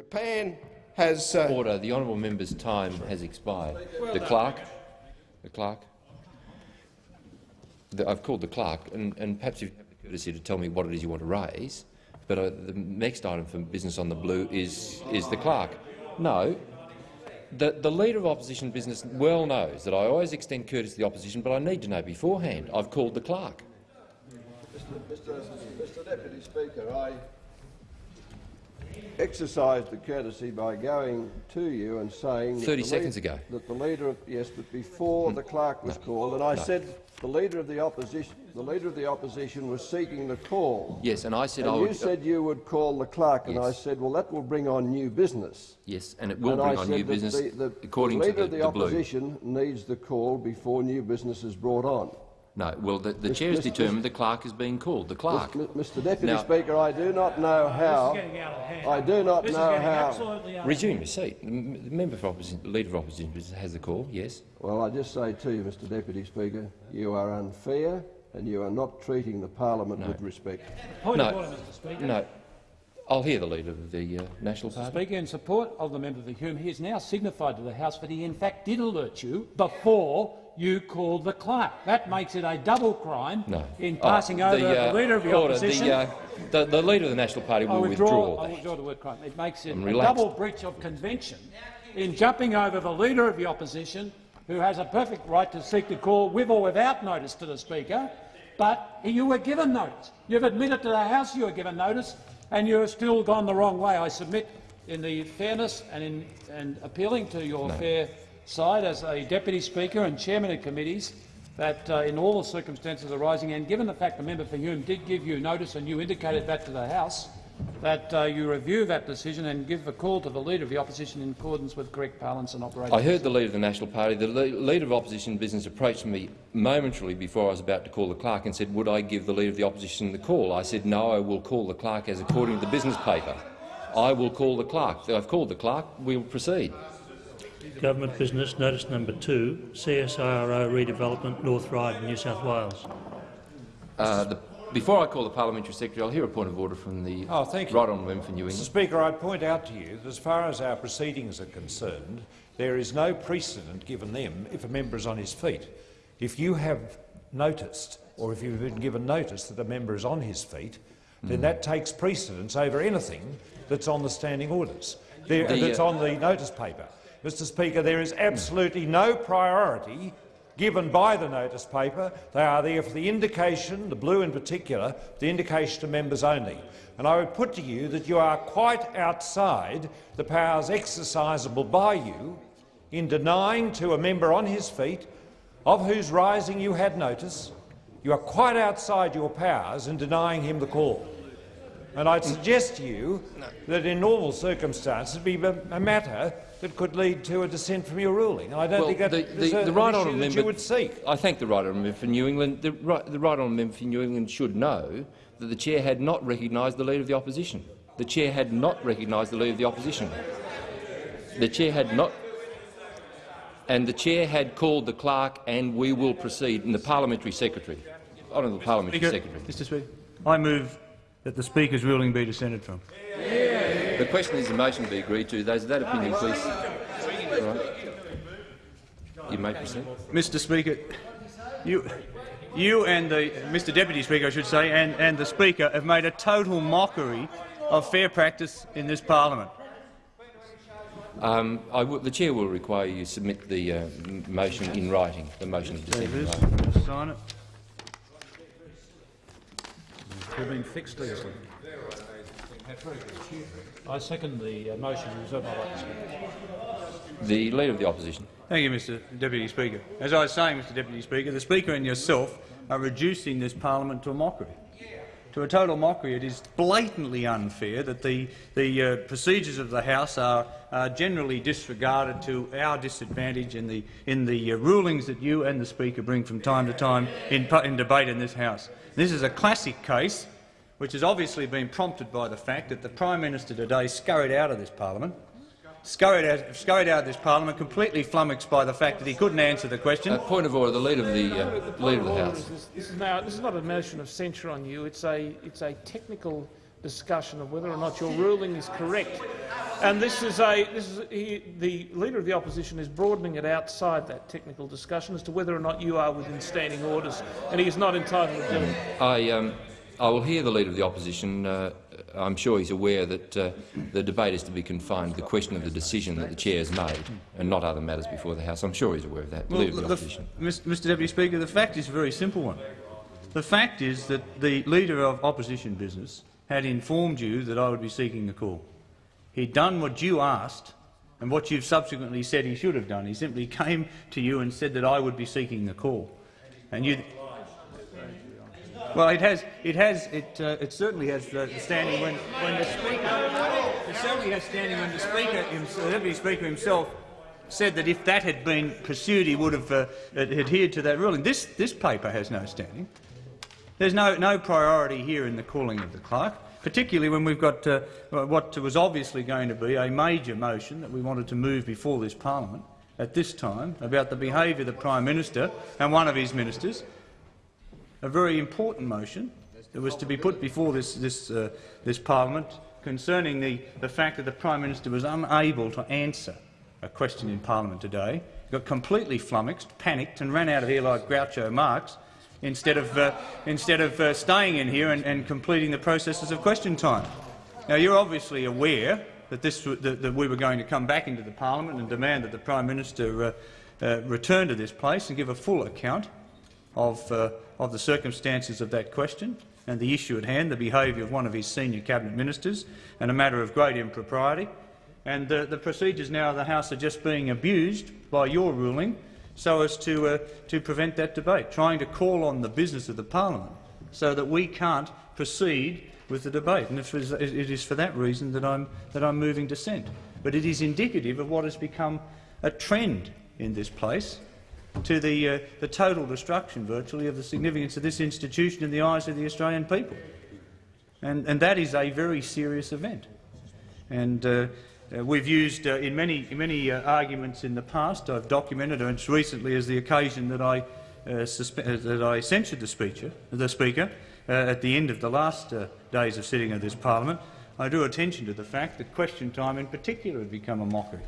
Japan has... Uh, Order. The honourable member's time has expired. Well the clerk. The clerk. The, I've called the clerk, and, and perhaps you've the courtesy to tell me what it is you want to raise. But uh, the next item for business on the blue is is the clerk. No. The, the Leader of Opposition Business well knows that I always extend courtesy to the opposition, but I need to know beforehand. I've called the clerk. Mr. Mr. Mr. Deputy Speaker, I exercised the courtesy by going to you and saying 30 seconds ago that the leader of, yes, but before hmm. the clerk was no. called, and I no. said the leader of the opposition the leader of the opposition was seeking the call. Yes, and I said and I would. You said you would call the clerk, and. I said, well, that will bring on new business. Yes, and it will and bring I on new business. The, the, according the leader to the, of the opposition blue. needs the call before new business is brought on. No, well, the, the chair has determined the clerk is being called. The clerk. Mr. Deputy now, Speaker, I do not know how. I do not this know how. Resume your seat. The member for opposition, the leader of opposition has the call. Yes. Well, I just say to you, Mr. Deputy Speaker, you are unfair and you are not treating the parliament no. with respect. Point no. of order, Mr. Speaker. No. I'll hear the Leader of the uh, National Mr. Party. Speaker, in support of the member for whom he has now signified to the House that he in fact did alert you before you called the clerk. That makes it a double crime no. in passing oh, the, over uh, the Leader of the order, Opposition. The, uh, the, the, Leader of the National Party will I withdraw, withdraw I withdraw the word crime. It makes it I'm a relaxed. double breach of convention in jumping over the Leader of the Opposition, who has a perfect right to seek the call with or without notice to the Speaker, but you were given notice. You've admitted to the House you were given notice, and you have still gone the wrong way. I submit, in the fairness and in and appealing to your no. fair side as a deputy speaker and chairman of committees, that uh, in all the circumstances arising, and given the fact the member for Hume did give you notice and you indicated that to the House, that uh, you review that decision and give a call to the Leader of the Opposition in accordance with correct parlance and operation. I heard the Leader of the National Party. The le Leader of Opposition Business approached me momentarily before I was about to call the clerk and said, would I give the Leader of the Opposition the call? I said, no, I will call the clerk as according to the business paper. I will call the clerk. I've called the clerk. We will proceed. Government business notice number two, CSIRO redevelopment, North Ryde, New South Wales. Uh, the before I call the Parliamentary Secretary, I'll hear a point of order from the oh, thank you. right honourable member for New England. Mr Speaker, I'd point out to you that as far as our proceedings are concerned, there is no precedent given them if a member is on his feet. If you have noticed, or if you've been given notice that a member is on his feet, then mm. that takes precedence over anything that's on the standing orders, there, the, that's uh, on the notice paper. Mr Speaker, there is absolutely no priority given by the notice paper. They are there for the indication, the blue in particular, the indication to members only. And I would put to you that you are quite outside the powers exercisable by you in denying to a member on his feet, of whose rising you had notice, you are quite outside your powers in denying him the call. And I'd suggest to you that in normal circumstances it would be a matter that could lead to a dissent from your ruling. I don't well, think that the, the, a, the right honourable member, you would seek. I thank the right honourable member for New England. The right, the right honourable member for New England should know that the chair had not recognised the leader of the opposition. The chair had not recognised the leader of the opposition. The chair had not, and the chair had called the clerk, and we will proceed. And the parliamentary secretary, honourable parliamentary Speaker, secretary. Mr. Speaker, I move that the Speaker's ruling be dissented from. The question is the motion to be agreed to. Those of that opinion, please. You may proceed. Mr Speaker, you, you and the Mr Deputy Speaker, I should say, and, and the Speaker have made a total mockery of fair practice in this parliament. Um, the chair will require you submit the uh, motion in writing. The motion of dissent. Sign it. It's been fixed easily. I second the uh, motion. The Leader of the Opposition. Thank you, Mr Deputy Speaker. As I was saying, Mr Deputy Speaker, the Speaker and yourself are reducing this parliament to a mockery. To a total mockery. It is blatantly unfair that the, the uh, procedures of the House are uh, generally disregarded to our disadvantage in the, in the uh, rulings that you and the Speaker bring from time to time in, in debate in this House. This is a classic case which has obviously been prompted by the fact that the Prime Minister today scurried out of this parliament, scurried out, scurried out of this parliament, completely flummoxed by the fact that he couldn't answer the question. Uh, point of order. The leader of the, uh, leader of the House. This is, this is, now, this is not a motion of censure on you. It's a, it's a technical discussion of whether or not your ruling is correct. And this is a this is he, the leader of the opposition is broadening it outside that technical discussion as to whether or not you are within standing orders, and he is not entitled to do it. I, um, I will hear the Leader of the Opposition. Uh, I'm sure he's aware that uh, the debate is to be confined to the question of the decision that the chair has made and not other matters before the House. I'm sure he's aware of that. Well, Leader of the the- Opposition. Mr Deputy Speaker, the fact is a very simple one. The fact is that the Leader of Opposition Business had informed you that I would be seeking the call. He'd done what you asked and what you've subsequently said he should have done. He simply came to you and said that I would be seeking the call. And you, well, it has, it has, it, uh, it certainly has the standing when, when the speaker, it certainly has standing when the speaker, himself, the deputy speaker himself, said that if that had been pursued, he would have uh, adhered to that ruling. This, this paper has no standing. There's no, no priority here in the calling of the clerk, particularly when we've got uh, what was obviously going to be a major motion that we wanted to move before this parliament at this time about the behaviour of the Prime Minister and one of his ministers, a very important motion that was to be put before this, this, uh, this parliament concerning the, the fact that the Prime Minister was unable to answer a question in parliament today, got completely flummoxed, panicked and ran out of here like Groucho Marx instead of, uh, instead of uh, staying in here and, and completing the processes of question time. Now, you're obviously aware that, this, that, that we were going to come back into the parliament and demand that the Prime Minister uh, uh, return to this place and give a full account of, uh, of the circumstances of that question and the issue at hand, the behaviour of one of his senior cabinet ministers, and a matter of great impropriety. And the, the procedures now of the House are just being abused by your ruling so as to, uh, to prevent that debate, trying to call on the business of the parliament so that we can't proceed with the debate. And it is, it is for that reason that I'm, that I'm moving dissent. But it is indicative of what has become a trend in this place to the, uh, the total destruction, virtually, of the significance of this institution in the eyes of the Australian people. And, and that is a very serious event. And uh, uh, we've used uh, in many, many uh, arguments in the past, I've documented as recently as the occasion that I, uh, that I censured the speaker, the speaker at the end of the last days of sitting of this parliament, I drew attention to the fact that question time in particular had become a mockery.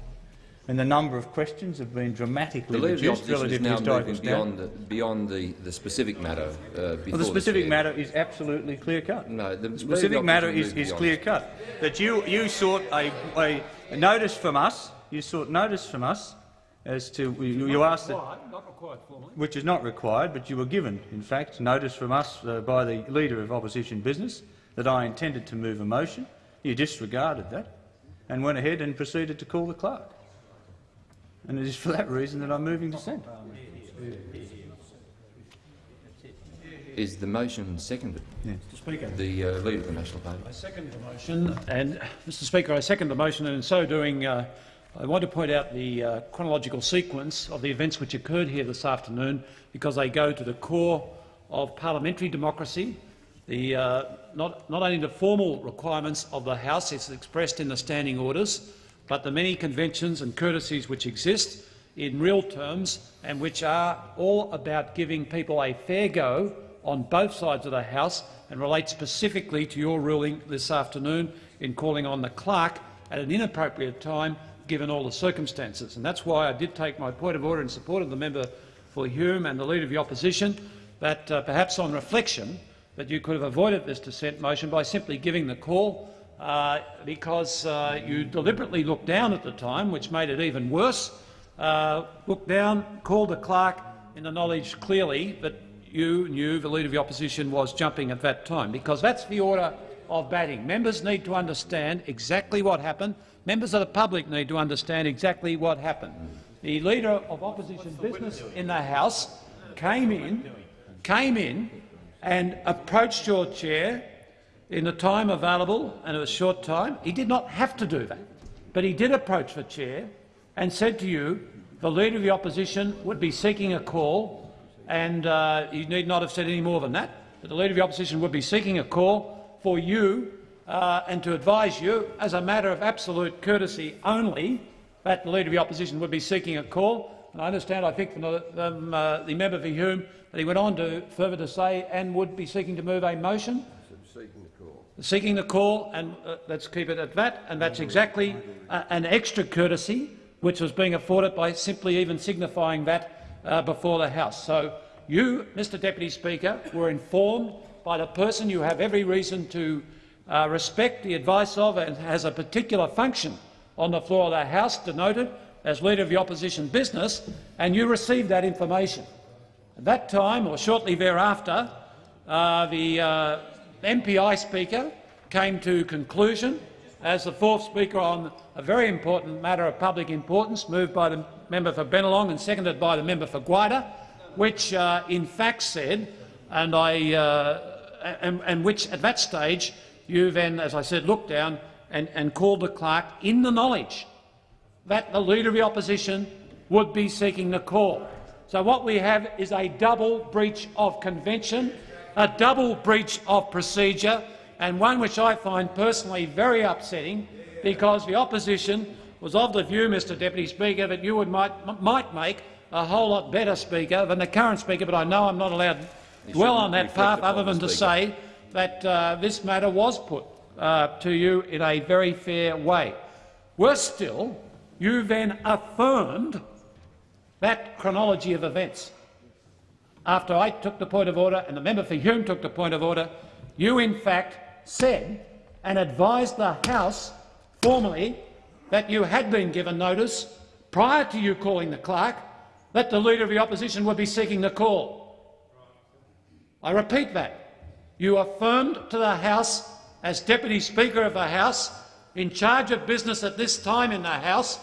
And the number of questions have been dramatically The Leader of the reduced Opposition is relative to now historical moving standards. beyond, the, beyond the, the specific matter. Uh, Well, the specific chair. matter is absolutely clear cut. No, the The specific matter is, is clear cut. That you, you sought a, a, a notice from us, you sought notice from us as to you, you asked that, required formally. which is not required, but you were given, in fact, notice from us uh, by the leader of opposition business that I intended to move a motion. You disregarded that and went ahead and proceeded to call the clerk. And it is for that reason that I'm moving dissent. Is the motion seconded? Mr Speaker. The uh, Leader of the National Party. I second the motion, and Mr. Speaker, I second the motion, and in so doing, uh, I want to point out the uh, chronological sequence of the events which occurred here this afternoon, because they go to the core of parliamentary democracy. The, uh, not, not only the formal requirements of the House, as expressed in the standing orders, but the many conventions and courtesies which exist in real terms and which are all about giving people a fair go on both sides of the House and relate specifically to your ruling this afternoon in calling on the clerk at an inappropriate time given all the circumstances. And that's why I did take my point of order in support of the member for Hume and the Leader of the Opposition, that uh, perhaps on reflection that you could have avoided this dissent motion by simply giving the call uh, because uh, you deliberately looked down at the time, which made it even worse. Uh, looked down, called the clerk in the knowledge clearly that you knew the Leader of the Opposition was jumping at that time, because that's the order of batting. Members need to understand exactly what happened. Members of the public need to understand exactly what happened. The Leader of Opposition Business in the House came in, came in and approached your chair in the time available, and it was a short time. He did not have to do that, but he did approach the chair and said to you the Leader of the Opposition would be seeking a call, and uh, you need not have said any more than that, but the Leader of the Opposition would be seeking a call for you uh, and to advise you, as a matter of absolute courtesy only, that the Leader of the Opposition would be seeking a call. And I understand, I think, from the, uh, the member for Hume that he went on to further to say and would be seeking to move a motion. Seeking the call. and uh, let's keep it at that, and that's exactly uh, an extra courtesy which was being afforded by simply even signifying that uh, before the House. So you, Mr Deputy Speaker, were informed by the person you have every reason to uh, respect the advice of and has a particular function on the floor of the House, denoted as Leader of the Opposition Business, and you received that information. At that time, or shortly thereafter, uh, the uh, MPI Speaker came to conclusion as the fourth Speaker on a very important matter of public importance, moved by the member for Bennelong and seconded by the member for Gwydir, which uh, in fact said, and, I, uh, and, and which at that stage you then, as I said, looked down and, and called the clerk in the knowledge that the Leader of the Opposition would be seeking the call. So what we have is a double breach of convention, a double breach of procedure, and one which I find personally very upsetting because the opposition was of the view, Mr Deputy Speaker, that you would might, might make a whole lot better Speaker than the current Speaker, but I know I'm not allowed to dwell on that path other than to say that uh, this matter was put uh, to you in a very fair way. Worse still, you then affirmed that chronology of events. After I took the point of order and the member for Hume took the point of order, you in fact said and advised the House formally that you had been given notice prior to you calling the clerk that the Leader of the Opposition would be seeking the call. I repeat that. You affirmed to the House, as Deputy Speaker of the House, in charge of business at this time in the House,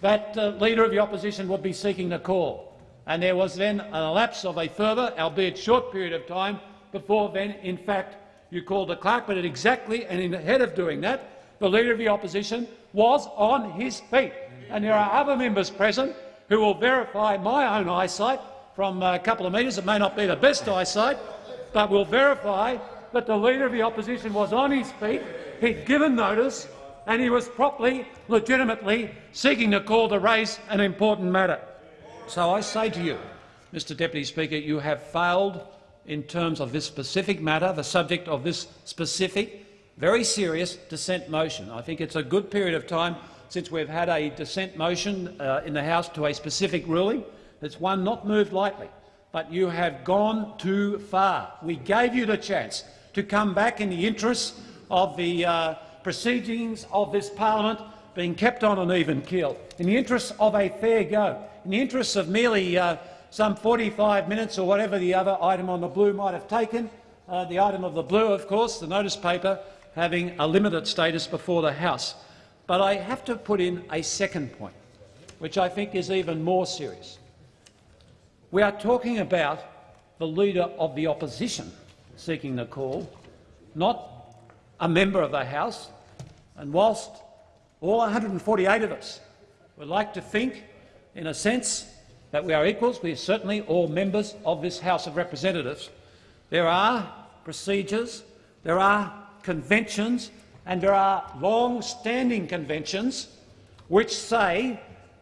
that the Leader of the Opposition would be seeking the call. And there was then an lapse of a further, albeit short period of time, before then, in fact, you called the clerk. But exactly, and in ahead of doing that, the Leader of the Opposition was on his feet. And there are other members present who will verify my own eyesight from a couple of metres. It may not be the best eyesight, but will verify that the Leader of the Opposition was on his feet, he'd given notice, and he was properly, legitimately seeking to call to raise an important matter. So I say to you, Mr Deputy Speaker, you have failed in terms of this specific matter, the subject of this specific, very serious dissent motion. I think it's a good period of time since we've had a dissent motion uh, in the House to a specific ruling. It's one not moved lightly but you have gone too far. We gave you the chance to come back in the interests of the uh, proceedings of this parliament being kept on an even keel, in the interests of a fair go, in the interests of merely uh, some 45 minutes or whatever the other item on the blue might have taken, uh, the item of the blue, of course, the notice paper, having a limited status before the House. But I have to put in a second point, which I think is even more serious. We are talking about the Leader of the Opposition seeking the call, not a member of the House. And whilst all 148 of us would like to think, in a sense, that we are equals, we are certainly all members of this House of Representatives, there are procedures, there are conventions and there are long-standing conventions which say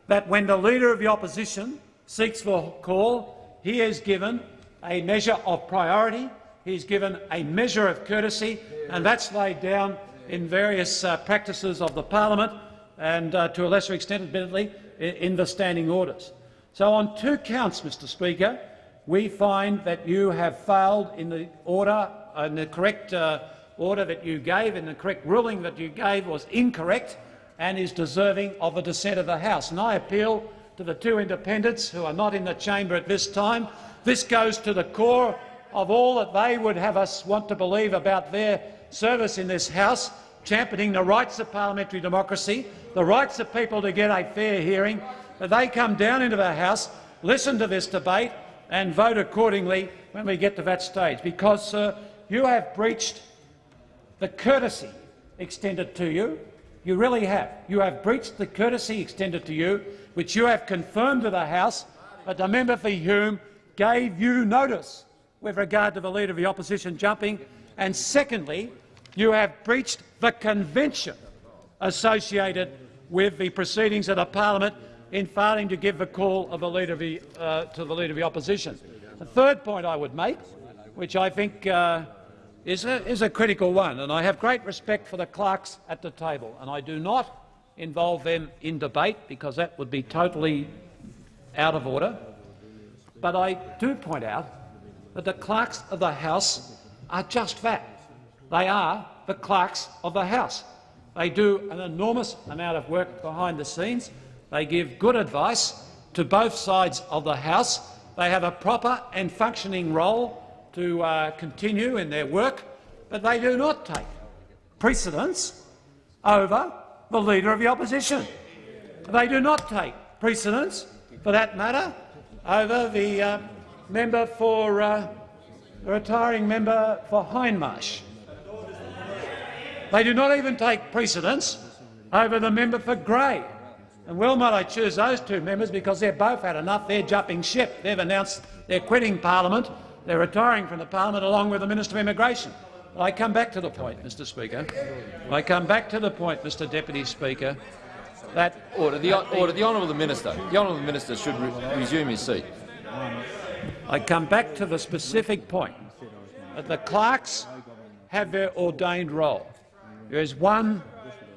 that when the Leader of the Opposition seeks for call, he is given a measure of priority, he is given a measure of courtesy, and that's laid down in various uh, practices of the parliament and, uh, to a lesser extent, admittedly, in the standing orders. So on two counts, Mr Speaker, we find that you have failed in the order, in the correct uh, order that you gave, and the correct ruling that you gave was incorrect and is deserving of a dissent of the House. And I appeal to the two independents who are not in the chamber at this time. This goes to the core of all that they would have us want to believe about their service in this House, championing the rights of parliamentary democracy, the rights of people to get a fair hearing, that they come down into the House, listen to this debate and vote accordingly when we get to that stage. Because, sir, you have breached the courtesy extended to you. You really have. You have breached the courtesy extended to you which you have confirmed to the House that the member for Hume gave you notice with regard to the Leader of the Opposition jumping, and secondly, you have breached the convention associated with the proceedings of the parliament in failing to give the call of the leader of the, uh, to the Leader of the Opposition. The third point I would make, which I think uh, is a, is a critical one, and I have great respect for the clerks at the table, and I do not involve them in debate because that would be totally out of order. But I do point out that the clerks of the House are just that. They are the clerks of the House. They do an enormous amount of work behind the scenes. They give good advice to both sides of the House. They have a proper and functioning role to uh, continue in their work, but they do not take precedence over the Leader of the Opposition. They do not take precedence, for that matter, over the uh, member for uh, the retiring member for Hindmarsh. They do not even take precedence over the member for Grey. And well might I choose those two members because they've both had enough. They're jumping ship. They've announced they're quitting parliament. They're retiring from the parliament along with the Minister of Immigration. But I come back to the point, Mr Speaker. I come back to the point, Mr Deputy Speaker, that Order. The, order. The honourable minister. The honourable minister should re resume his seat. I come back to the specific point that the clerks have their ordained role. There is one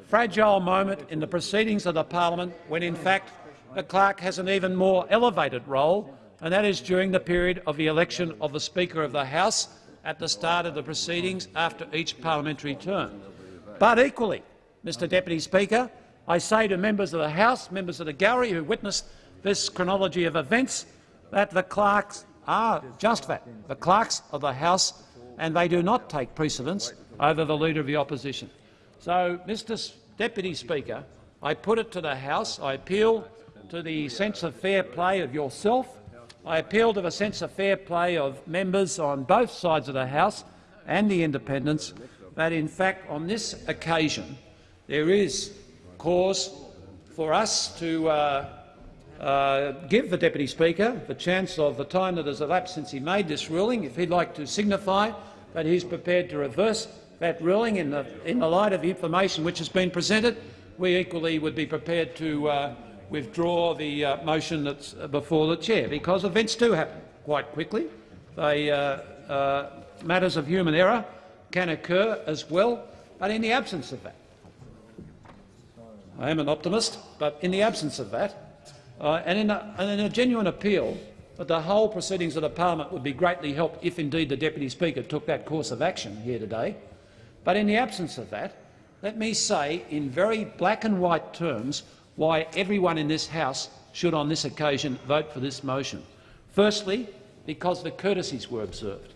fragile moment in the proceedings of the parliament when, in fact, the clerk has an even more elevated role, and that is during the period of the election of the Speaker of the House at the start of the proceedings after each parliamentary term. But equally, Mr Deputy Speaker, I say to members of the House, members of the gallery who witnessed this chronology of events, that the clerks are just that, the clerks of the House, and they do not take precedence over the Leader of the Opposition. So, Mr Deputy Speaker, I put it to the House. I appeal to the sense of fair play of yourself. I appeal to the sense of fair play of members on both sides of the House and the independents that, in fact, on this occasion there is cause for us to uh, uh, give the Deputy Speaker the chance of the time that has elapsed since he made this ruling, if he'd like to signify that he's prepared to reverse that ruling in the, in the light of the information which has been presented, we equally would be prepared to uh, withdraw the uh, motion that's before the chair, because events do happen quite quickly. They, uh, uh matters of human error can occur as well, but in the absence of that, I am an optimist, but in the absence of that, uh, and, in a, and in a genuine appeal that the whole proceedings of the parliament would be greatly helped if indeed the Deputy Speaker took that course of action here today. But in the absence of that, let me say in very black and white terms why everyone in this House should on this occasion vote for this motion. Firstly, because the courtesies were observed.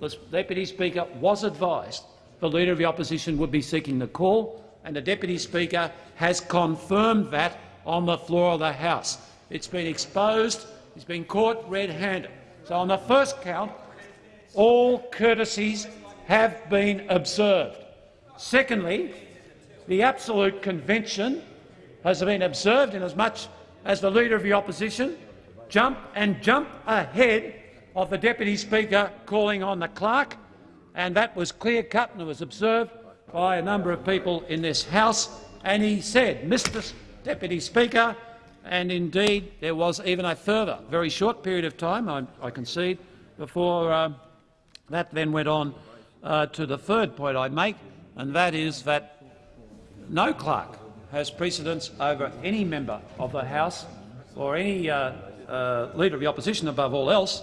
The Deputy Speaker was advised the Leader of the Opposition would be seeking the call, and the Deputy Speaker has confirmed that on the floor of the House. It's been exposed. He's been caught red-handed. So on the first count, all courtesies have been observed. Secondly, the absolute convention has been observed inasmuch as much as the Leader of the Opposition jumped and jumped ahead of the Deputy Speaker calling on the clerk, and that was clear-cut and was observed by a number of people in this House and he said, Mr Deputy Speaker, and indeed there was even a further very short period of time, I, I concede, before uh, that then went on uh, to the third point I make, and that is that no clerk has precedence over any member of the House or any uh, uh leader of the opposition above all else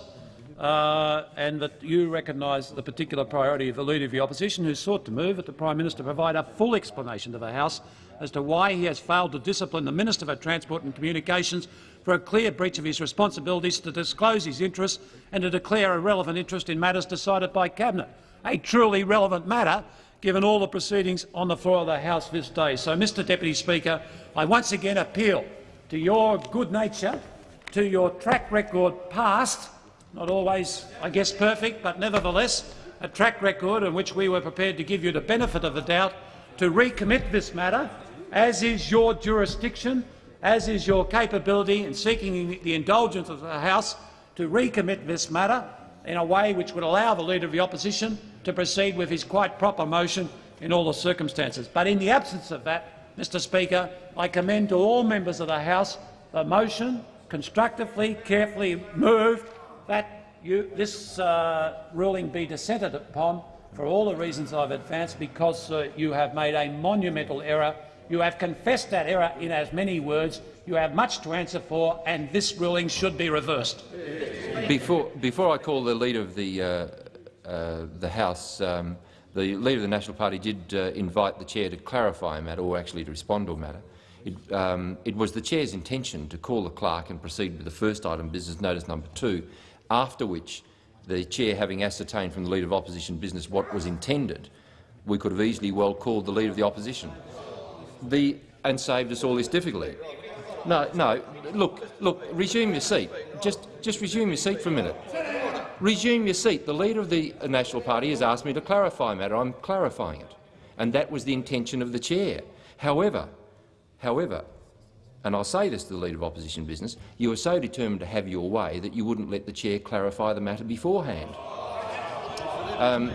uh, and that you recognise the particular priority of the Leader of the Opposition, who sought to move that the Prime Minister provide a full explanation to the House as to why he has failed to discipline the Minister for Transport and Communications for a clear breach of his responsibilities to disclose his interests and to declare a relevant interest in matters decided by Cabinet. A truly relevant matter, given all the proceedings on the floor of the House this day. So, Mr Deputy Speaker, I once again appeal to your good nature, to your track record past, not always, I guess, perfect, but nevertheless a track record in which we were prepared to give you the benefit of the doubt to recommit this matter, as is your jurisdiction, as is your capability in seeking the indulgence of the House to recommit this matter in a way which would allow the Leader of the Opposition to proceed with his quite proper motion in all the circumstances. But in the absence of that, Mr Speaker, I commend to all members of the House the motion constructively, carefully moved that you, this uh, ruling be dissented upon for all the reasons I've advanced because uh, you have made a monumental error. You have confessed that error in as many words. You have much to answer for, and this ruling should be reversed. Before, before I call the leader of the, uh, uh, the House, um, the leader of the National Party did uh, invite the chair to clarify a matter, or actually to respond to a matter. It, um, it was the chair's intention to call the clerk and proceed with the first item, business notice number two, after which the chair, having ascertained from the leader of opposition business what was intended, we could have easily well called the leader of the opposition the, and saved us all this difficulty. No, no. Look, look. Resume your seat. Just, just resume your seat for a minute. Resume your seat. The leader of the National Party has asked me to clarify a matter. I'm clarifying it, and that was the intention of the chair. However, however, and I'll say this to the leader of opposition business, you were so determined to have your way that you wouldn't let the chair clarify the matter beforehand. Um,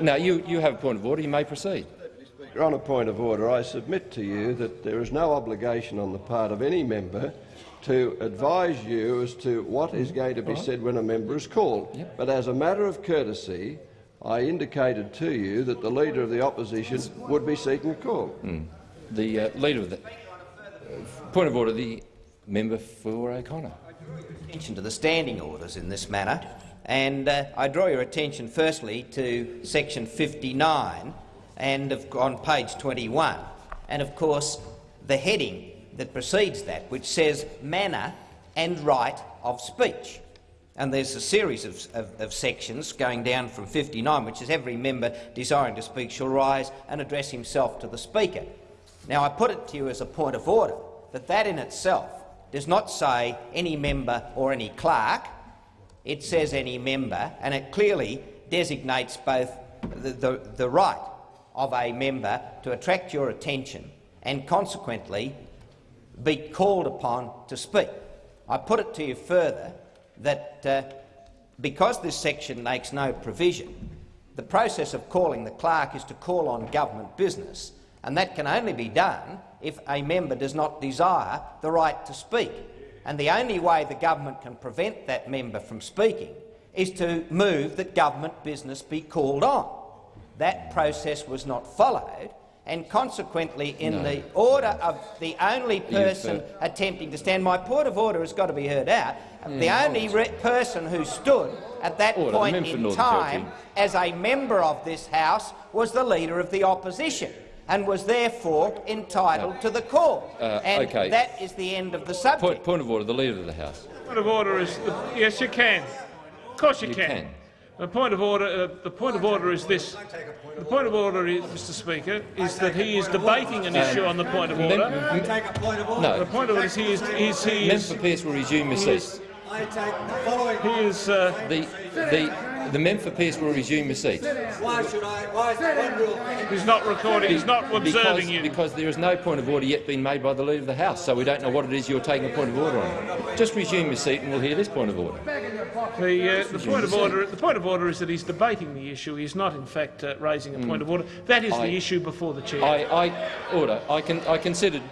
now, you, you have a point of order. You may proceed. On a point of order, I submit to you that there is no obligation on the part of any member to advise you as to what is going to be said when a member is called. Yep. But as a matter of courtesy, I indicated to you that the Leader of the Opposition would be seeking a call. The uh, leader of the point of order, the member for O'Connor. attention to the standing orders in this matter, and uh, I draw your attention firstly to section 59 and of, on page 21, and of course the heading that precedes that, which says manner and right of speech. And there's a series of, of, of sections going down from 59, which is every member desiring to speak shall rise and address himself to the Speaker. Now, I put it to you as a point of order that that in itself does not say any member or any clerk. It says any member, and it clearly designates both the, the, the right of a member to attract your attention and consequently be called upon to speak. I put it to you further that uh, because this section makes no provision, the process of calling the clerk is to call on government business, and that can only be done if a member does not desire the right to speak. And the only way the government can prevent that member from speaking is to move that government business be called on. That process was not followed, and consequently, in No. the order of the only person attempting to stand, my point of order has got to be heard out. the only person who stood at that Order. Point in Northern time Territory. as a member of this House was the Leader of the Opposition and was therefore entitled to the call. Uh, and okay. that is the end of the subject. Point, point of order. The leader of the House. Point of order is the, yes, you can. Of course you, You can. can. The point of order. Uh, the point of order is this. The point of order, is, Mr. Speaker, is that he is debating an issue on the point of order. No. The point of order is he is, is he Member is, for Pearce will resume your he seat. is, he is uh, The, the, the member for Pearce will resume your seat. Why should I? Why is one he's not recording. He's not Because, observing you. because there is no point of order yet being made by the leader of the House, so we don't know what it is you're taking a point of order on. Just resume your seat and we'll hear this point of order. The, uh, the point of order. The point of order is that he's debating the issue. He's not, in fact, uh, raising a point of order. That is I- the issue before the chair. I, I order. I, can, I considered.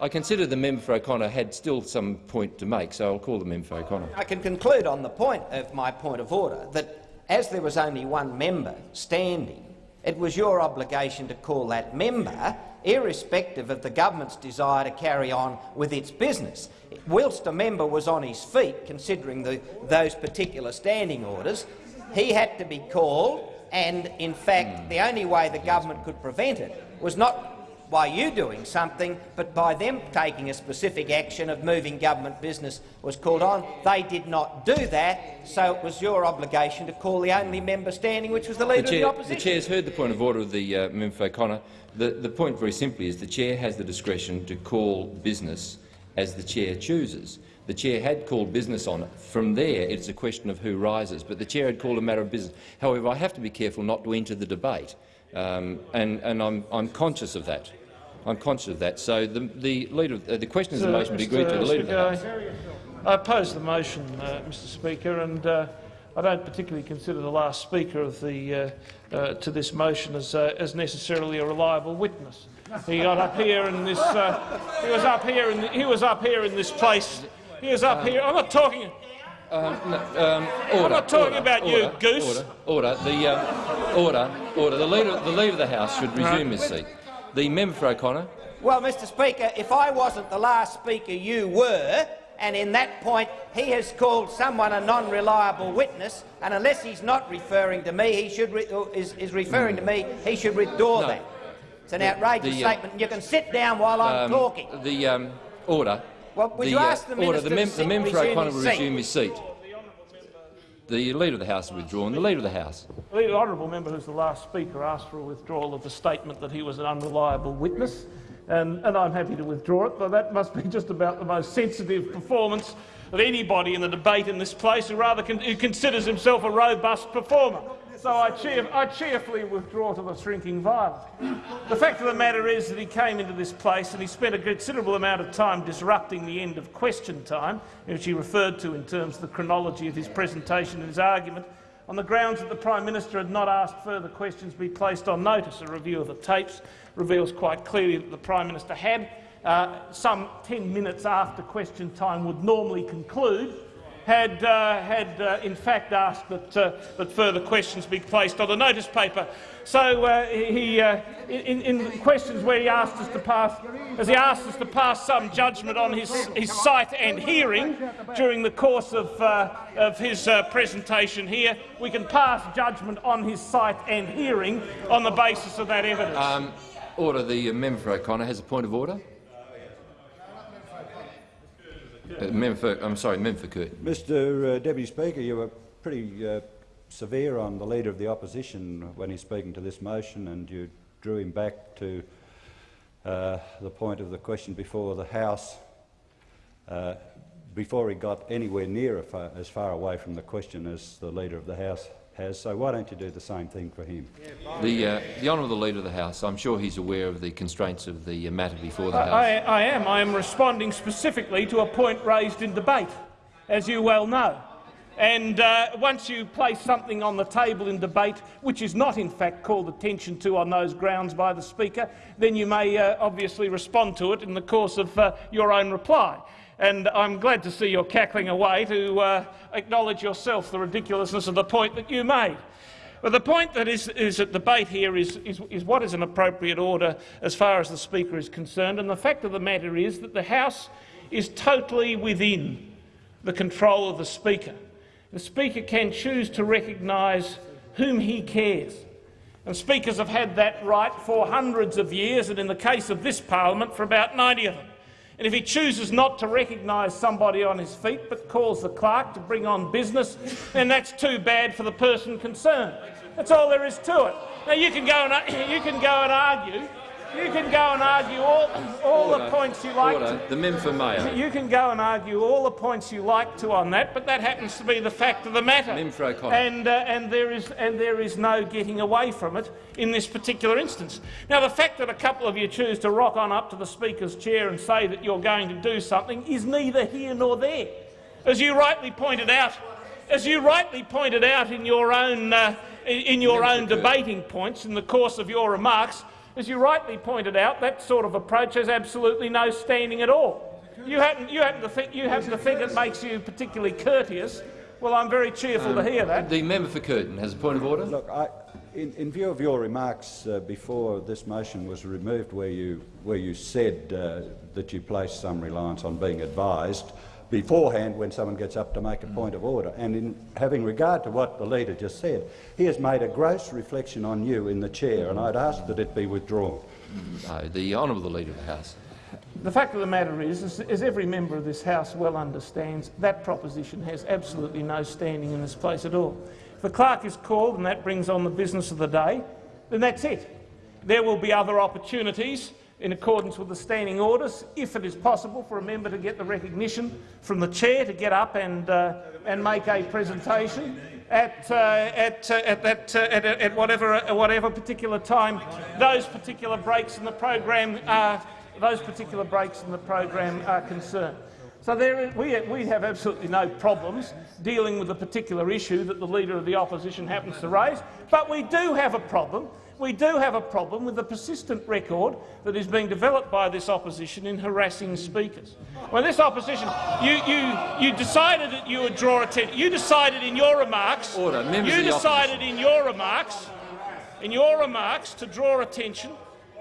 I consider the member for O'Connor had still some point to make, so I'll call the member for O'Connor. I can conclude on the point of my point of order that as there was only one member standing, it was your obligation to call that member, irrespective of the government's desire to carry on with its business. Whilst a member was on his feet, considering the, those particular standing orders, he had to be called, and in fact, hmm. the only way the government could prevent it was not by you doing something, but by them taking a specific action of moving government business was called on. They did not do that, so it was your obligation to call the only member standing, which was the The, Leader of the Opposition. the Chair has heard the point of order of the uh, member for O'Connor. The, the point, very simply, is the chair has the discretion to call business as the chair chooses. The chair had called business on it. From there, it's a question of who rises, but the chair had called a matter of business. However, I have to be careful not to enter the debate, um, and, and I'm, I'm conscious of that. I'm conscious of that. So the, the, leader, of- uh, the question is the motion be agreed to. The leader of the House. I oppose the motion, uh, Mr. Speaker, and uh, I don't particularly consider the last speaker of the, uh, uh, to this motion as, uh, as necessarily a reliable witness. He got up here in this. Uh, he was up here in. The, he was up here in this place. He was up here. I'm not talking. Um, no, um, order, not talking order, about you, order, goose. Order, order. The um, order. Order. The leader, the leader of the House should resume his seat. The member for O'Connor. Well, Mr Speaker, if I wasn't the last speaker, you were, and in that point he has called someone a non-reliable witness, and unless he's not referring to me, he should re is, is referring to me, he should withdraw No. that. It's an outrageous the, uh, statement. You can sit down while I'm Um, talking. The um, order. Well, would the, you ask the order. minister The, mem the member for O'Connor will resume his seat. The leader of the House has withdrawn. The leader of the House. The honourable member who's the last speaker asked for a withdrawal of the statement that he was an unreliable witness, and, and I'm happy to withdraw it, but that must be just about the most sensitive performance of anybody in the debate in this place who rather con who considers himself a robust performer. So I, cheer I cheerfully withdraw to the shrinking violet. The fact of the matter is that he came into this place and he spent a considerable amount of time disrupting the end of question time, which he referred to in terms of the chronology of his presentation and his argument, on the grounds that the Prime Minister had not asked further questions be placed on notice. A review of the tapes reveals quite clearly that the Prime Minister had, uh, some 10 minutes after question time would normally conclude, had, uh, had uh, in fact asked that, uh, that further questions be placed on the notice paper. So uh, he, uh, in, in questions where he asked us to pass, as he asked us to pass some judgment on his, his sight and hearing during the course of, uh, of his presentation here, we can pass judgment on his sight and hearing on the basis of that evidence. Um, order. The member for O'Connor has a point of order. Uh, I'm sorry. Mr uh, Deputy Speaker, you were pretty uh, severe on the Leader of the Opposition when he's speaking to this motion and you drew him back to uh, the point of the question before the House uh, before he got anywhere near as far away from the question as the Leader of the House has. So why don't you do the same thing for him? The, uh, the honourable leader of the House. I'm sure he's aware of the constraints of the matter before the House. I, I am. I am responding specifically to a point raised in debate, as you well know. And uh, once you place something on the table in debate, which is not in fact called attention to on those grounds by the Speaker, then you may uh, obviously respond to it in the course of uh, your own reply. And I'm glad to see you're cackling away to uh, acknowledge yourself the ridiculousness of the point that you made. But the point that is, is at debate here is, is, is what is an appropriate order as far as the Speaker is concerned. And the fact of the matter is that the House is totally within the control of the Speaker. The Speaker can choose to recognise whom he cares. And Speakers have had that right for hundreds of years, and in the case of this parliament, for about 90 of them. And if he chooses not to recognise somebody on his feet but calls the clerk to bring on business, then that's too bad for the person concerned. That's all there is to it. Now you can go and, you can go and argue. You can go and argue all, all the points you like Order. to. The member for Mayo. You can go and argue all the points you like to on that, but that happens to be the fact of the matter. Member for O'Connor. And, uh, and, there is, and there is no getting away from it in this particular instance. Now, the fact that a couple of you choose to rock on up to the Speaker's chair and say that you're going to do something is neither here nor there. As you rightly pointed out, as you rightly pointed out in your own, uh, in your own debating points in the course of your remarks, as you rightly pointed out, that sort of approach has absolutely no standing at all. You happen, you happen, to, think, you happen to think it makes you particularly courteous. Well, I'm very cheerful to hear that. The member for Curtin has a point of order. Look, I, in, in view of your remarks uh, before this motion was removed, where you, where you said uh, that you placed some reliance on being advised beforehand when someone gets up to make a mm. point of order, and in having regard to what the leader just said, he has made a gross reflection on you in the chair, and I'd ask that it be withdrawn. Mm. No, the honourable leader of the House. The fact of the matter is, as, as every member of this House well understands, that proposition has absolutely no standing in this place at all. If the clerk is called and that brings on the business of the day, then that's it. There will be other opportunities in accordance with the standing orders, if it is possible for a member to get the recognition from the chair to get up and, uh, and make a presentation at, uh, at, uh, at, that, uh, at, at whatever, uh, whatever particular time those particular breaks in the program are, those particular breaks in the program are concerned. So we, we have absolutely no problems dealing with the particular issue that the Leader of the Opposition happens to raise, but we do have a problem we do have a problem with the persistent record that is being developed by this opposition in harassing speakers. When this opposition, you, you, you decided that you would draw attention. You decided in your remarks. Order. Members you decided in your remarks. in your remarks to draw attention.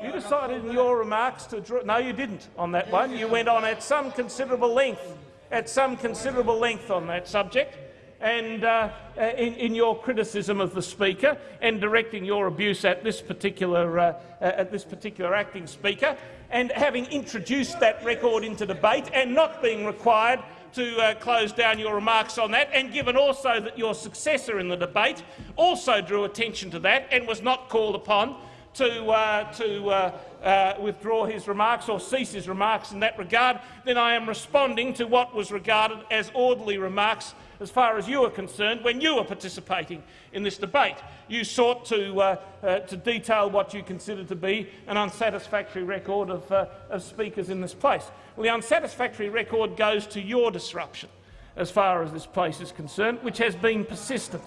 You decided in your remarks to draw. No, you didn't on that one. You went on at some considerable length, at some considerable length on that subject, and uh, in, in, your criticism of the Speaker and directing your abuse at this particular uh, at this particular acting Speaker, and having introduced that record into debate and not being required to uh, close down your remarks on that, and given also that your successor in the debate also drew attention to that and was not called upon to, uh, to uh, uh, withdraw his remarks or cease his remarks in that regard, then I am responding to what was regarded as orderly remarks as far as you are concerned when you were participating in this debate. You sought to, uh, uh, to detail what you considered to be an unsatisfactory record of, uh, of speakers in this place. Well, the unsatisfactory record goes to your disruption as far as this place is concerned, which has been persistent.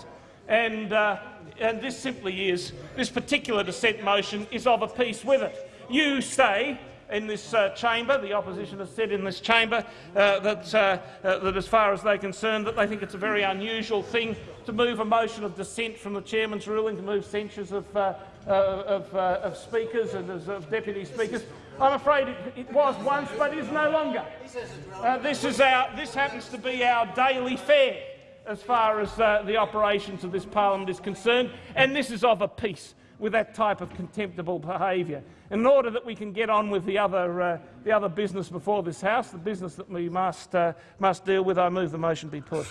And, uh, and this simply is, this particular dissent motion is of a piece with it. You say in this uh, chamber, the opposition has said in this chamber uh, that, uh, uh, that as far as they're concerned, that they think it's a very unusual thing to move a motion of dissent from the chairman's ruling, to move censures of, uh, uh, of, of, speakers and of deputy speakers. I'm afraid it, it, was once, but is no longer. this, is our, this happens to be our daily fare as far as the operations of this parliament is concerned, and this is of a piece with that type of contemptible behaviour. In order that we can get on with the other, uh, the other business before this House, the business that we must, uh, must deal with, I move the motion be put.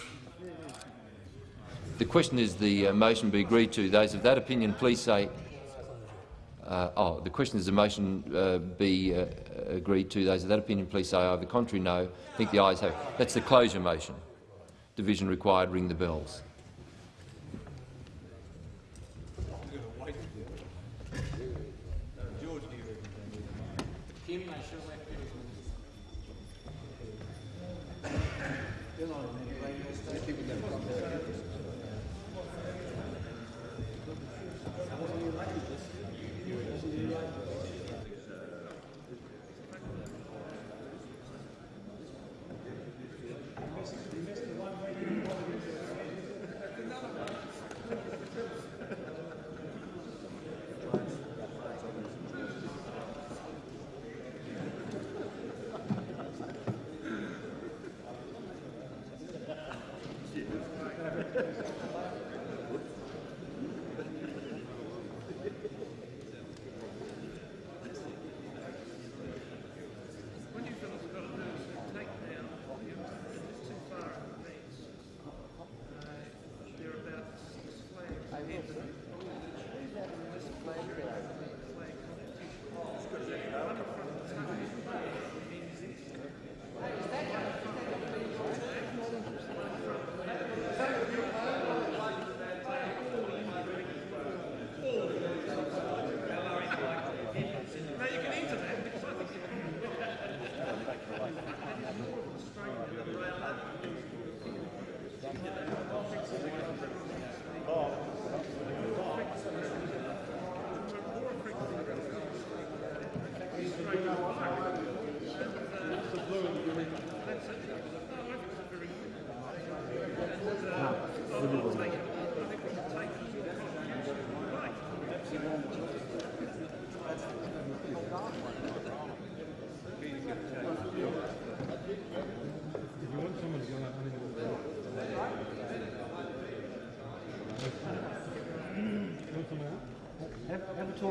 The question is the uh, motion be agreed to. Those of that opinion, please say. Uh, oh, the question is the motion uh, be uh, agreed to. Those of that opinion, please say aye. The contrary, no. I think the ayes have. That's the closure motion. Division required. Ring the bells.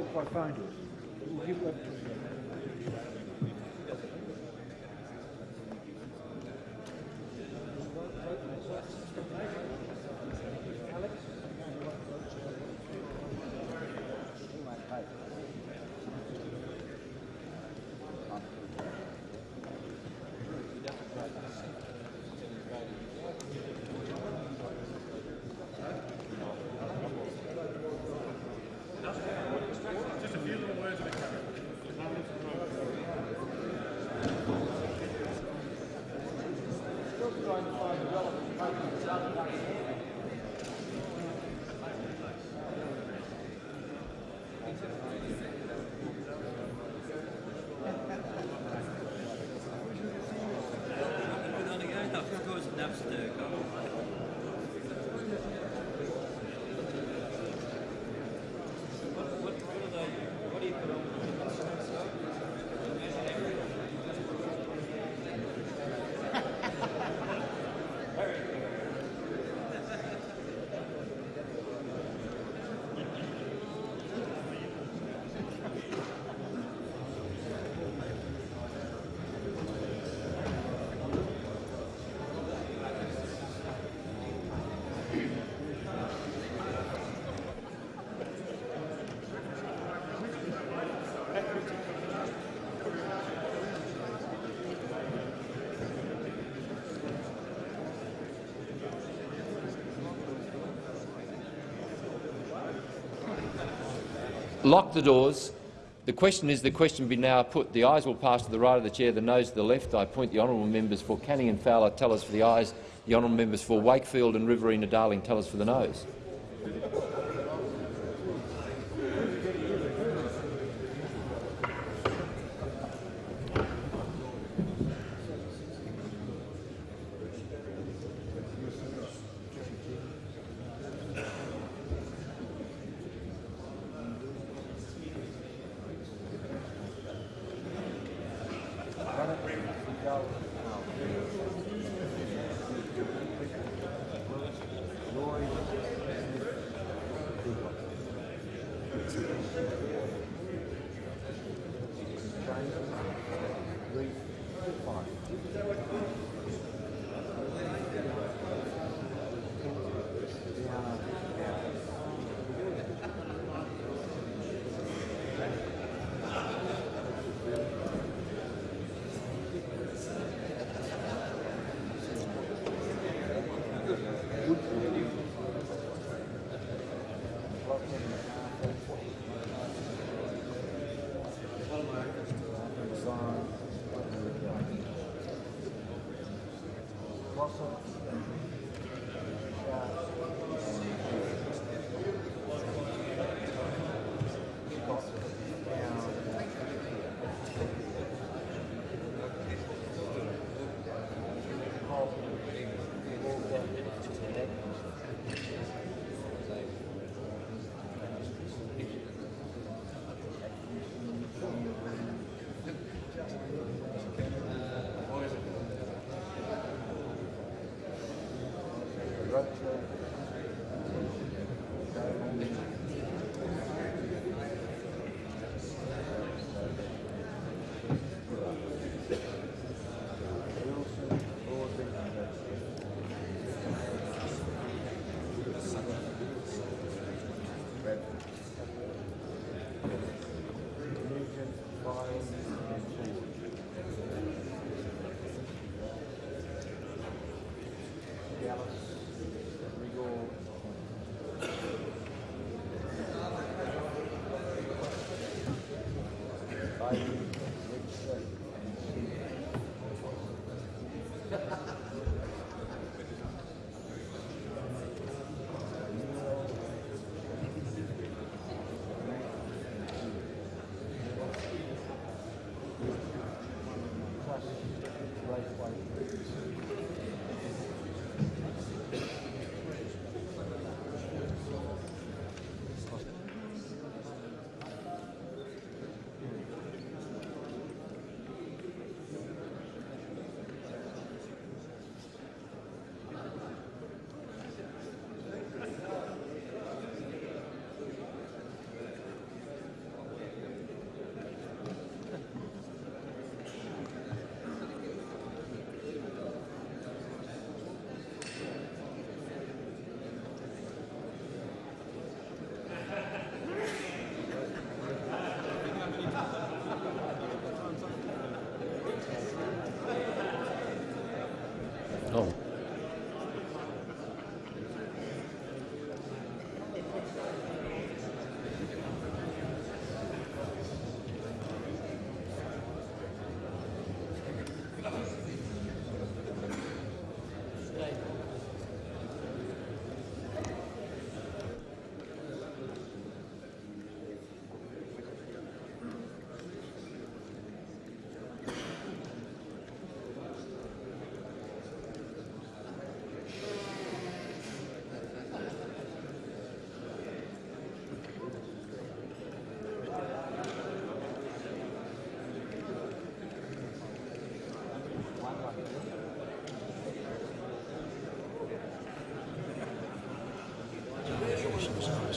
By phone to lock the doors. The question is the question be now put. The ayes will pass to the right of the chair, the noes to the left. I point the honourable members for Canning and Fowler tell us for the ayes. The honourable members for Wakefield and Riverina Darling tell us for the noes. Oh.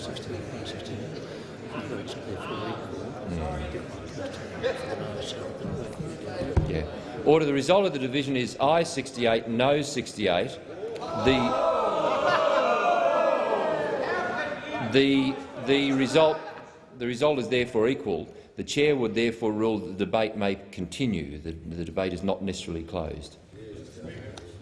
Mm. Yeah. Order. The result of the division is I 68, no 68. The the the result the result is therefore equal. The chair would therefore rule that the debate may continue. The, the debate is not necessarily closed.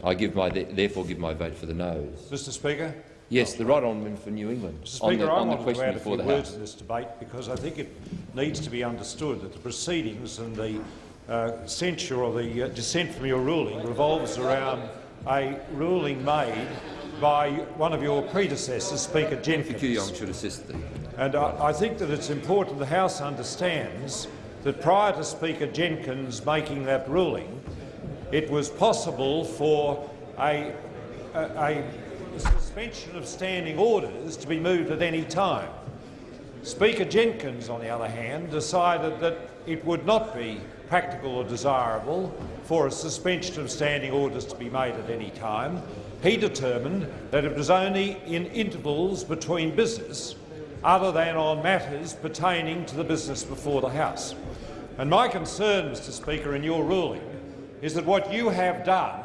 I give my therefore give my vote for the noes. Mr Speaker, Yes, the right honourable for New England. Mr on Speaker, the, I want to question add a before few the words House. to this debate because I think it needs to be understood that the proceedings and the uh, censure or the uh, dissent from your ruling revolves around a ruling made by one of your predecessors, Speaker Jenkins. Should assist the And I, I think that it's important the House understands that prior to Speaker Jenkins making that ruling, it was possible for a, a, a suspension of standing orders to be moved at any time. Speaker Jenkins, on the other hand, decided that it would not be practical or desirable for a suspension of standing orders to be made at any time. He determined that it was only in intervals between business other than on matters pertaining to the business before the House. And my concern, Mr Speaker, in your ruling is that what you have done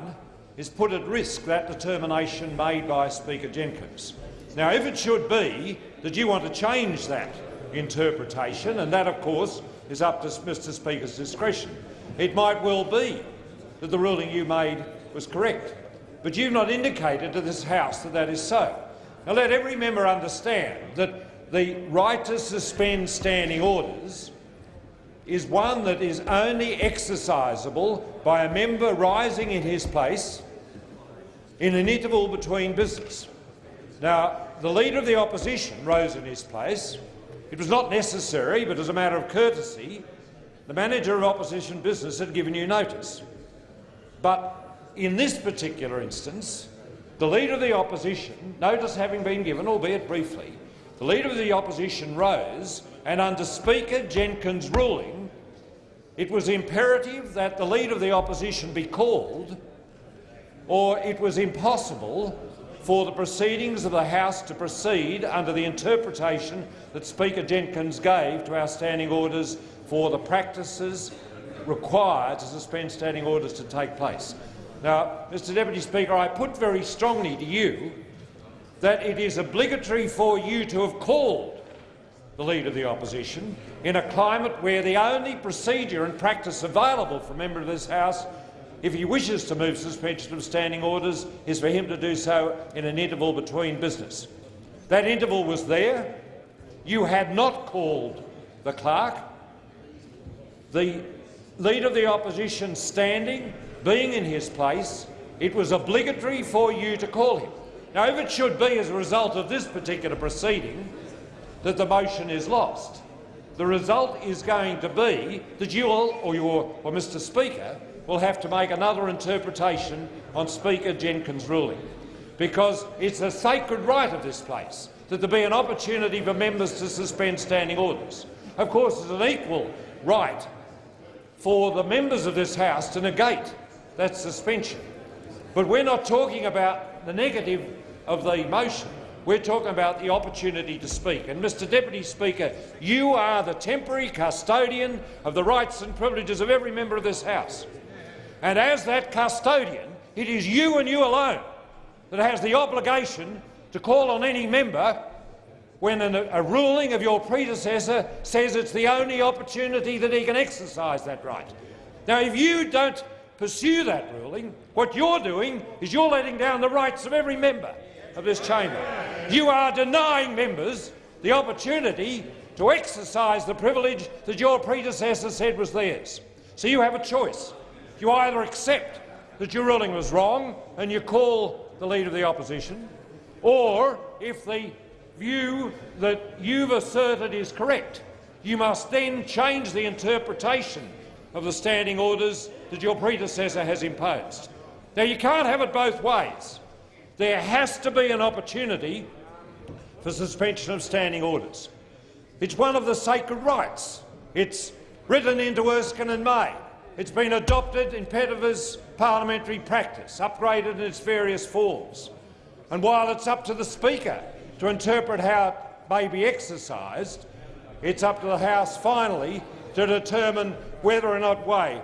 is put at risk that determination made by Speaker Jenkins. Now, if it should be that you want to change that interpretation, and that, of course, is up to Mr Speaker's discretion, it might well be that the ruling you made was correct. But you've not indicated to this House that that is so. Now, let every member understand that the right to suspend standing orders is one that is only exercisable by a member rising in his place in an interval between business. Now, the Leader of the Opposition rose in his place. It was not necessary, but as a matter of courtesy, the Manager of Opposition Business had given you notice. But in this particular instance, the Leader of the Opposition, notice having been given, albeit briefly, the Leader of the Opposition rose and under Speaker Jenkins' ruling, it was imperative that the Leader of the Opposition be called or it was impossible for the proceedings of the House to proceed under the interpretation that Speaker Jenkins gave to our standing orders for the practices required to suspend standing orders to take place. Now, Mr Deputy Speaker, I put very strongly to you that it is obligatory for you to have called the Leader of the Opposition in a climate where the only procedure and practice available for a member of this House if he wishes to move suspension of standing orders, is for him to do so in an interval between business. That interval was there. You had not called the clerk. The Leader of the Opposition standing, being in his place, it was obligatory for you to call him. Now, if it should be as a result of this particular proceeding that the motion is lost, the result is going to be that you will, or, your, or Mr Speaker, will have to make another interpretation on Speaker Jenkins' ruling, because it's a sacred right of this place that there be an opportunity for members to suspend standing orders. Of course, it's an equal right for the members of this House to negate that suspension. But we're not talking about the negative of the motion. We're talking about the opportunity to speak. And, Mr Deputy Speaker, you are the temporary custodian of the rights and privileges of every member of this House. And as that custodian, it is you and you alone that has the obligation to call on any member when an, a ruling of your predecessor says it's the only opportunity that he can exercise that right. Now, if you don't pursue that ruling, what you're doing is you're letting down the rights of every member of this chamber. You are denying members the opportunity to exercise the privilege that your predecessor said was theirs. So you have a choice. You either accept that your ruling was wrong and you call the Leader of the Opposition, or if the view that you've asserted is correct, you must then change the interpretation of the standing orders that your predecessor has imposed. Now, you can't have it both ways. There has to be an opportunity for suspension of standing orders. It's one of the sacred rights. It's written into Erskine and May. It's been adopted in Pettifer's parliamentary practice, upgraded in its various forms. And while it's up to the Speaker to interpret how it may be exercised, it's up to the House finally to determine whether or not way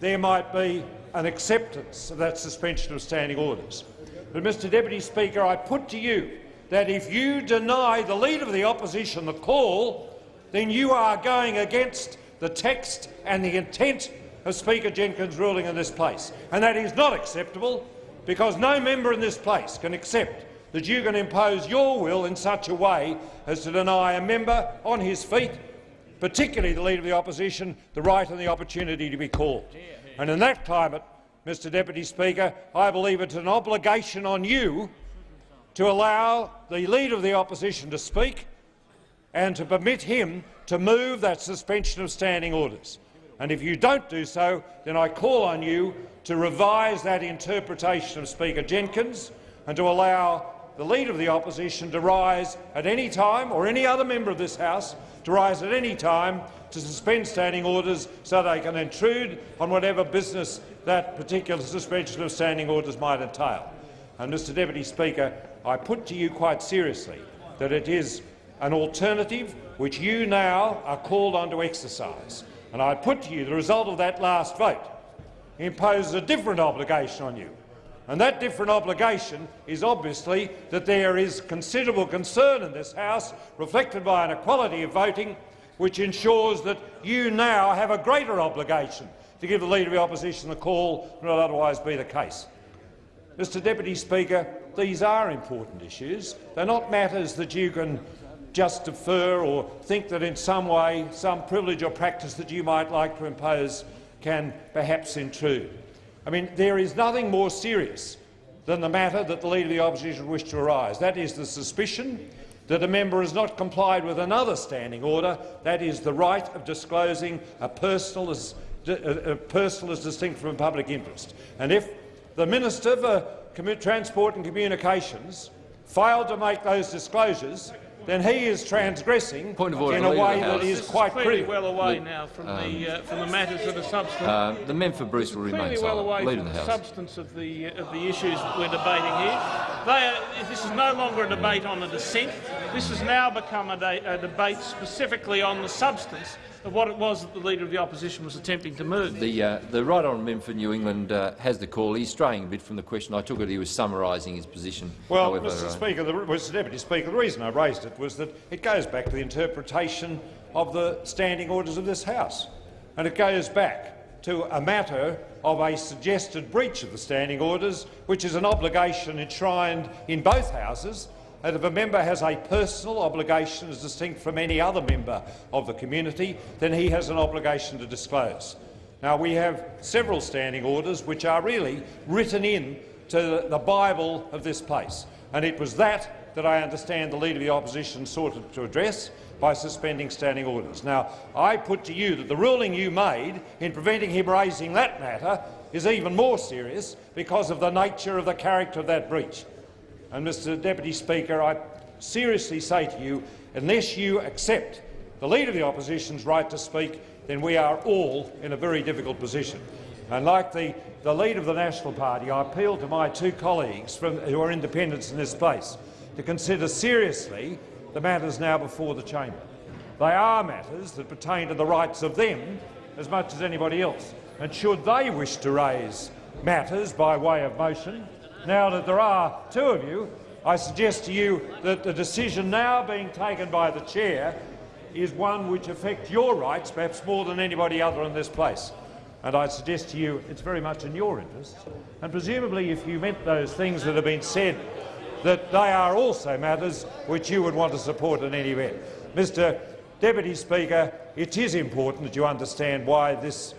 there might be an acceptance of that suspension of standing orders. But, Mr Deputy Speaker, I put to you that if you deny the Leader of the Opposition the call, then you are going against the text and the intent of Speaker Jenkins' ruling in this place. And that is not acceptable because no member in this place can accept that you can impose your will in such a way as to deny a member on his feet, particularly the Leader of the Opposition, the right and the opportunity to be called. And in that climate, Mr Deputy Speaker, I believe it's an obligation on you to allow the Leader of the Opposition to speak and to permit him to move that suspension of standing orders. And if you don't do so, then I call on you to revise that interpretation of Speaker Jenkins and to allow the Leader of the Opposition to rise at any time, or any other member of this House to rise at any time to suspend standing orders so they can intrude on whatever business that particular suspension of standing orders might entail. And, Mr Deputy Speaker, I put to you quite seriously that it is an alternative which you now are called on to exercise. And I put to you the result of that last vote imposes a different obligation on you. And that different obligation is obviously that there is considerable concern in this House, reflected by an equality of voting, which ensures that you now have a greater obligation to give the Leader of the Opposition the call than would otherwise be the case. Mr Deputy Speaker, these are important issues. They're not matters that you can just defer or think that in some way some privilege or practice that you might like to impose can perhaps intrude. I mean, there is nothing more serious than the matter that the Leader of the Opposition wished to arise. That is the suspicion that a member has not complied with another standing order. That is the right of disclosing a personal as, a personal as distinct from a public interest. And if the Minister for Transport and Communications failed to make those disclosures, then he is transgressing Point of order, in a way the that House. is This quite is clearly critical. well away now from the uh, from the matters that are substance. Uh, the member for Bruce will remain clearly well away Leader from the, the House. substance of the of the issues we're debating here. They are, this is no longer a debate on a dissent. This has now become a, de a debate specifically on the substance of what it was that the Leader of the Opposition was attempting to move. The, uh, the right honourable member for New England uh, has the call. He's straying a bit from the question. I took it he was summarising his position. Well, However, Mr uh, Speaker, the, Mr Deputy Speaker, the reason I raised it was that it goes back to the interpretation of the standing orders of this House, and it goes back to a matter of a suggested breach of the standing orders, which is an obligation enshrined in both Houses, and if a member has a personal obligation as distinct from any other member of the community, then he has an obligation to disclose. Now, we have several standing orders which are really written in to the Bible of this place, and it was that that I understand the Leader of the Opposition sought to address by suspending standing orders. Now, I put to you that the ruling you made in preventing him raising that matter is even more serious because of the nature of the character of that breach. And, Mr Deputy Speaker, I seriously say to you, unless you accept the Leader of the Opposition's right to speak, then we are all in a very difficult position. And like the, the Leader of the National Party, I appeal to my two colleagues from, who are independents in this place to consider seriously the matters now before the chamber. They are matters that pertain to the rights of them as much as anybody else. And should they wish to raise matters by way of motion, now that there are two of you, I suggest to you that the decision now being taken by the chair is one which affects your rights perhaps more than anybody other in this place. And I suggest to you it's very much in your interest. And presumably if you meant those things that have been said, that they are also matters which you would want to support in any event. Mr Deputy Speaker, it is important that you understand why this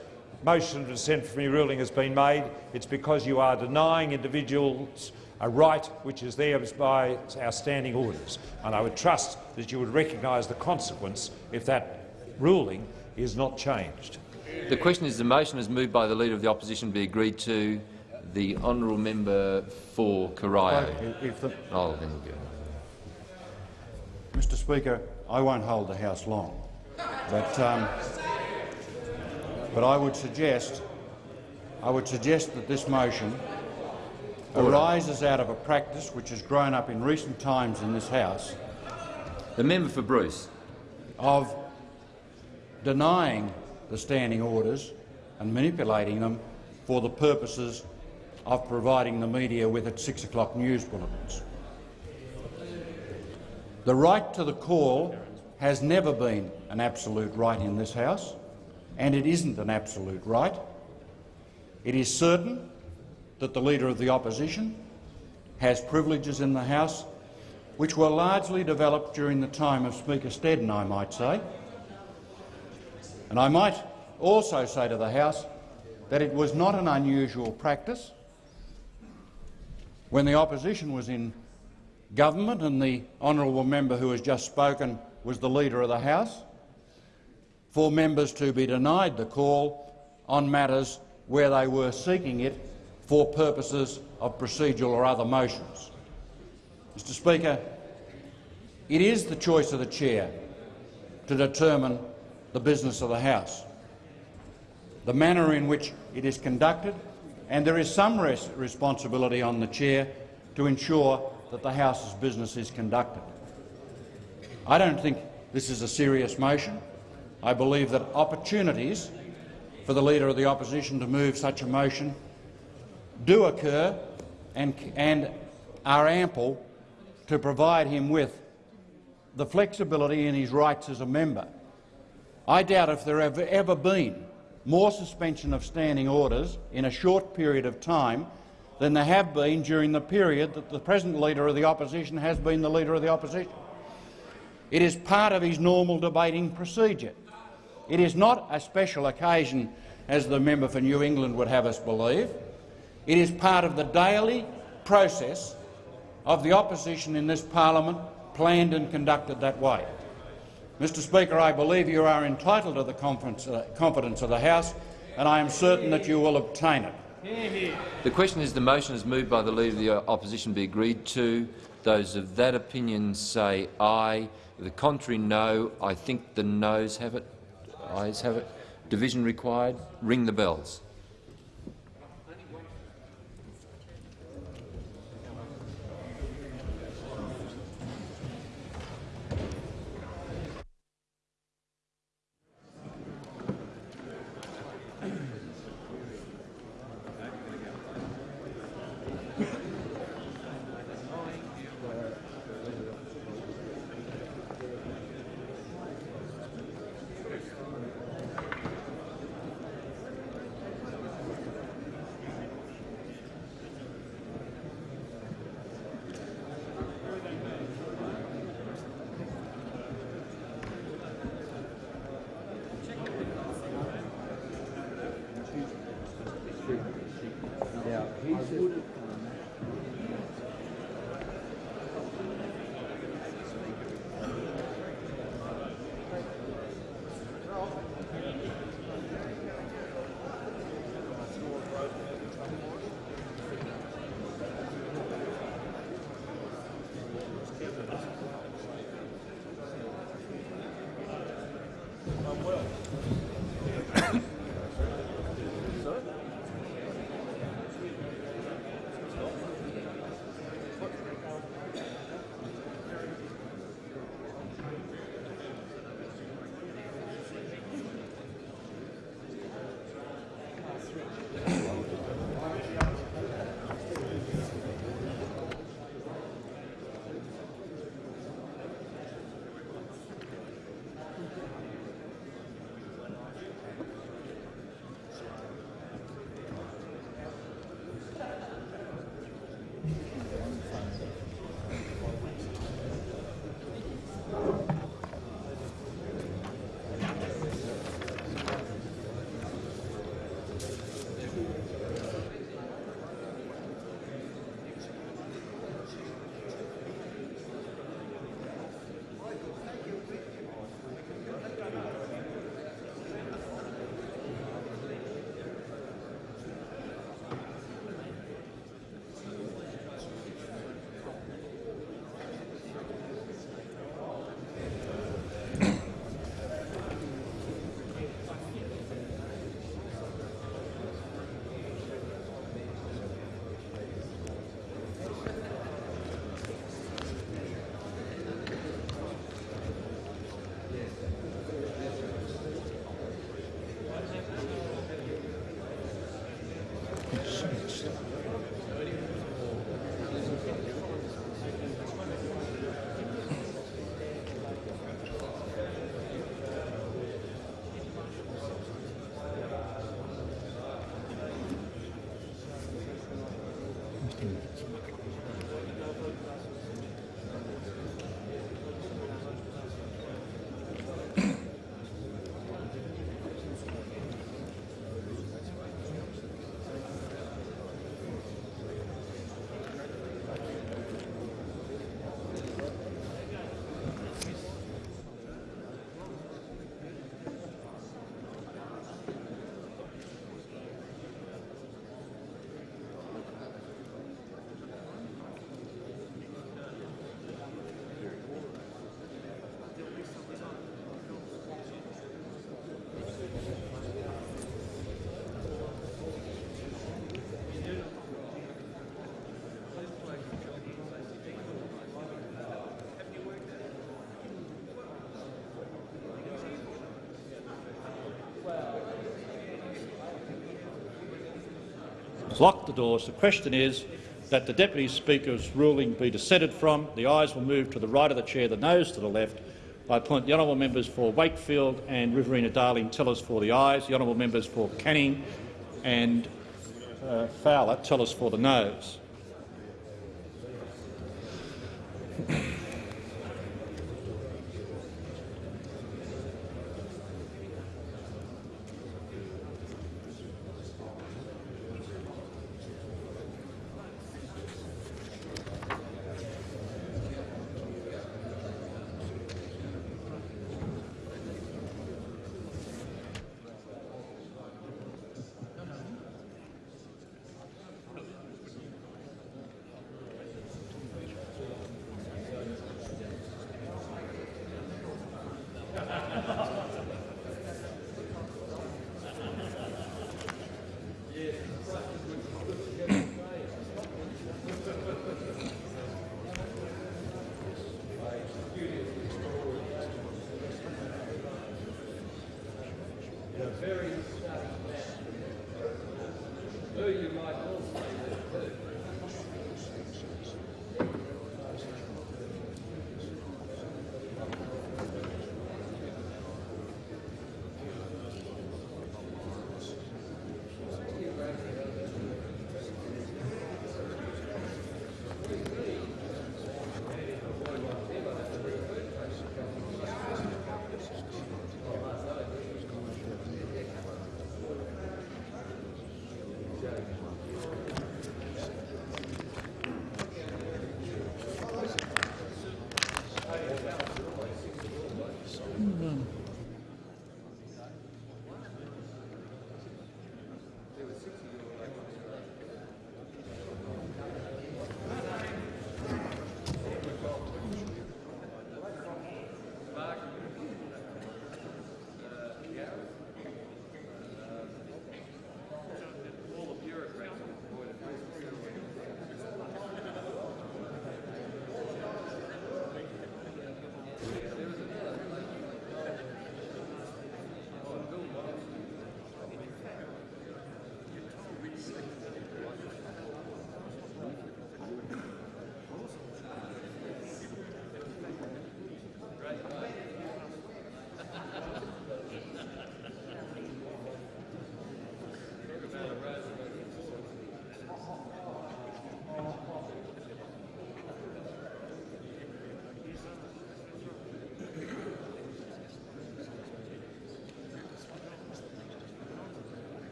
motion of dissent from your ruling has been made. It's because you are denying individuals a right which is theirs by our standing orders. And I would trust that you would recognise the consequence if that ruling is not changed. the question is the motion is moved by the Leader of the Opposition be agreed to. The honourable member for Corio. If the, Oh, then. Mr Speaker, I won't hold the House long, but, um, but I would suggest, I would suggest that this motion arises out of a practice which has grown up in recent times in this House The member for Bruce. of denying the standing orders and manipulating them for the purposes of providing the media with its six o'clock news bulletins. The right to the call has never been an absolute right in this House, and it isn't an absolute right. It is certain that the Leader of the Opposition has privileges in the House which were largely developed during the time of Speaker Snedden, I might say. And I might also say to the House that it was not an unusual practice when the opposition was in government and the honourable member who has just spoken was the Leader of the House, for members to be denied the call on matters where they were seeking it for purposes of procedural or other motions. Mr Speaker, it is the choice of the chair to determine the business of the House, the manner in which it is conducted, and there is some res responsibility on the chair to ensure that the House's business is conducted. I don't think this is a serious motion. I believe that opportunities for the Leader of the Opposition to move such a motion do occur and, and are ample to provide him with the flexibility in his rights as a member. I doubt if there have ever been more suspension of standing orders in a short period of time than there have been during the period that the present Leader of the Opposition has been the Leader of the Opposition. It is part of his normal debating procedure. It is not a special occasion, as the member for New England would have us believe. It is part of the daily process of the opposition in this parliament, planned and conducted that way. Mr Speaker, I believe you are entitled to the uh, confidence of the House, and I am certain that you will obtain it. The question is the motion is moved by the Leader of the Opposition be agreed to. Those of that opinion say aye. The contrary, no. I think the noes have it. Ayes have it. Division required. Ring the bells. Lock the doors. The question is that the Deputy Speaker's ruling be dissented from. The ayes will move to the right of the chair, the noes to the left. I appoint the honourable members for Wakefield and Riverina Darling tellers for the ayes, the honourable members for Canning and uh, Fowler tellers for the noes.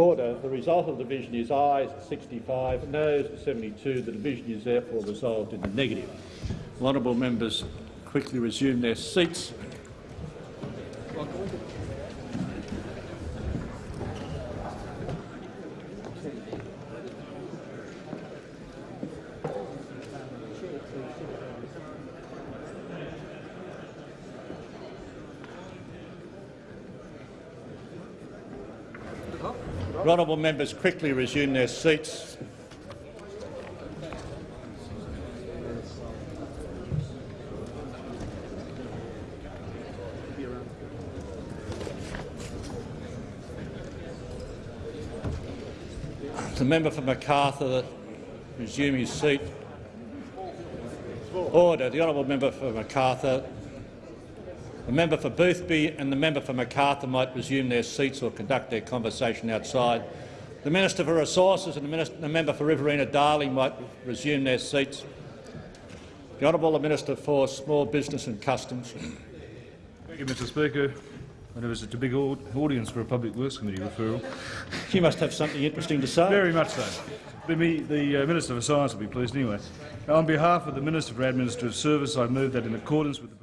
Order. The result of the division is ayes 65, noes 72. The division is therefore resolved in the negative. Honourable members quickly resume their seats. Members quickly resume their seats. The member for Macarthur resume his seat. Order. The honourable member for Macarthur, the member for Boothby and the member for Macarthur might resume their seats or conduct their conversation outside. The Minister for Resources and the, minister, the member for Riverina Darling might resume their seats. The Honourable Minister for Small Business and Customs. Thank you, Mr Speaker. I know it's a big audience for a Public Works Committee referral. You must have something interesting to say. Very much so. The, the uh, Minister for Science will be pleased anyway. On behalf of the Minister for Administrative Service, I move that in accordance with the